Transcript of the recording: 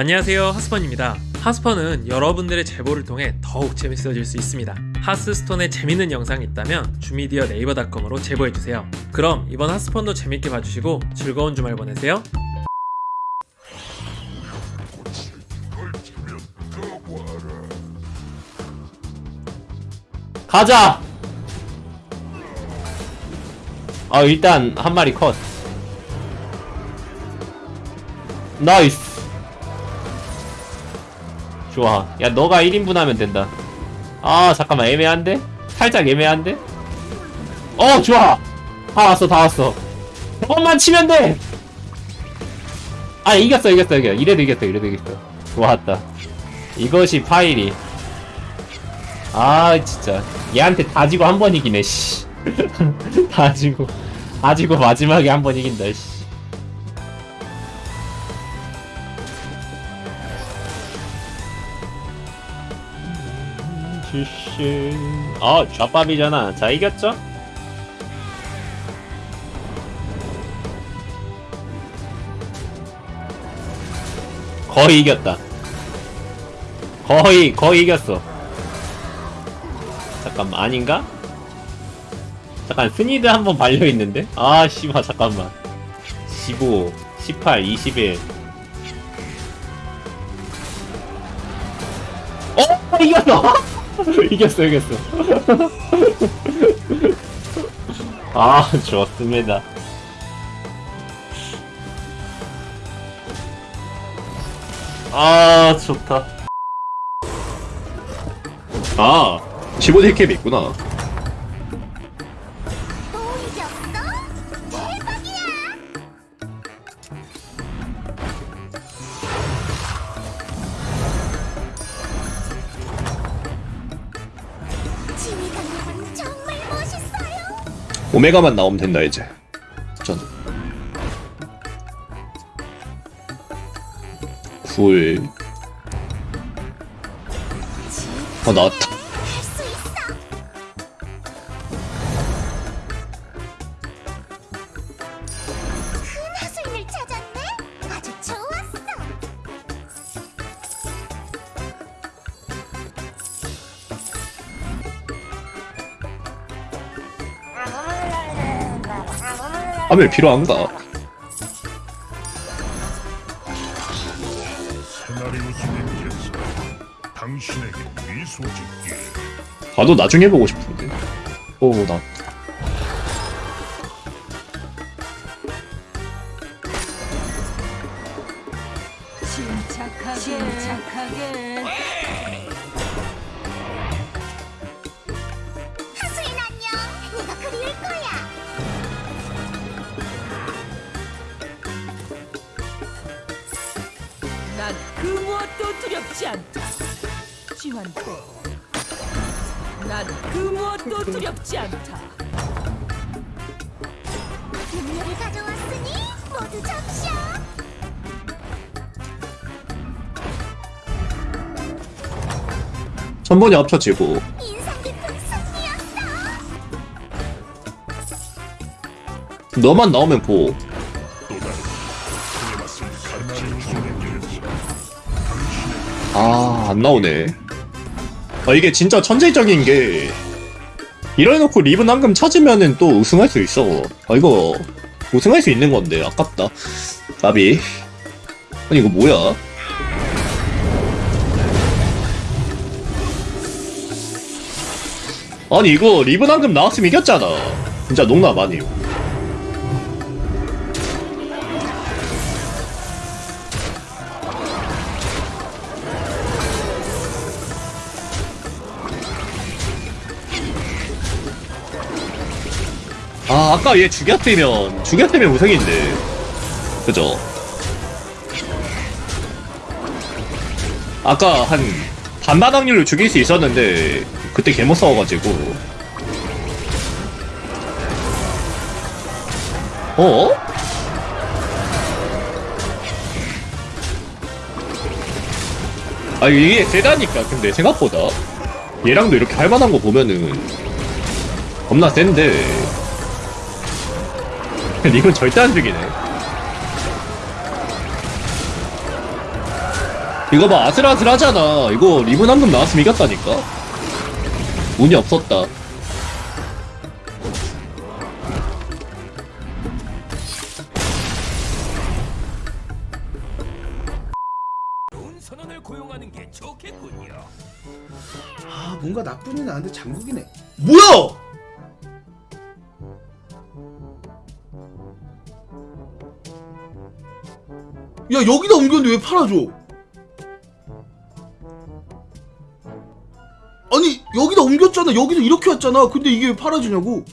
안녕하세요 하스펀입니다. 하스펀은 여러분들의 제보를 통해 더욱 재밌어질 수 있습니다. 하스스톤에 재밌는 영상이 있다면 주미디어 네이버닷컴으로 제보해주세요. 그럼 이번 하스펀도 재밌게 봐주시고 즐거운 주말 보내세요. 가자! 아 일단 한 마리 컷. nice 좋아. 야 너가 1인분 하면 된다. 아 잠깐만. 애매한데? 살짝 애매한데? 어 좋아. 다 왔어 다 왔어. 저것만 치면 돼! 아 이겼어 이겼어 이겼어 이래도 이겼어 이래도 이겼어. 좋았다. 이것이 파일이. 아 진짜. 얘한테 다 지고 한 번 이기네 씨. 다 지고. 다 지고 마지막에 한 번 이긴다 씨. 슈슈 아 좌밥이잖아 자 이겼죠? 거의 이겼다 거의 거의 이겼어 잠깐만 아닌가? 잠깐 스니드 한번 발려있는데? 아 씨발 잠깐만 15 18 21 어? 이겼어! 이겼어 이겼어. 아 좋습니다. 아 좋다. 아. 15대 캡이 있구나 오메가만 나오면 된다 이제. 전. 굴. 어 나왔다 하면 미소 짓기에 나도 나중에 해보고 싶은데. 오나 그 무엇도 두렵지 않다. 지환도 난그 무엇도 두렵지 않다. 음료를 가져왔으니 모두 접시오. 천번이 합쳐지고. 인상 깊은 승리였어. 너만 나오면 보 아, 안 나오네. 아, 이게 진짜 천재적인 게, 이래놓고 리븐 황금 찾으면은 또 우승할 수 있어. 아, 이거, 우승할 수 있는 건데, 아깝다. 나비. 아니, 이거 뭐야? 아니, 이거 리븐 황금 나왔으면 이겼잖아. 진짜 농담 아니에요. 아, 아까 얘 죽였으면, 죽였으면 우승인데. 그죠? 아까 한 반반 확률로 죽일 수 있었는데, 그때 개못 싸워가지고. 어? 아, 이게 세다니까, 근데 생각보다. 얘랑도 이렇게 할만한 거 보면은, 겁나 센데. 이건 절대 안 죽이네. 이거 봐 아슬아슬하잖아. 이거 리본 황금 나왔으면 이겼다니까? 운이 없었다. 아 뭔가 나쁘진 않은데 장국이네. 뭐야 야 여기다 옮겼는데 왜 팔아줘? 아니 여기다 옮겼잖아. 여기서 이렇게 왔잖아. 근데 이게 왜 팔아주냐고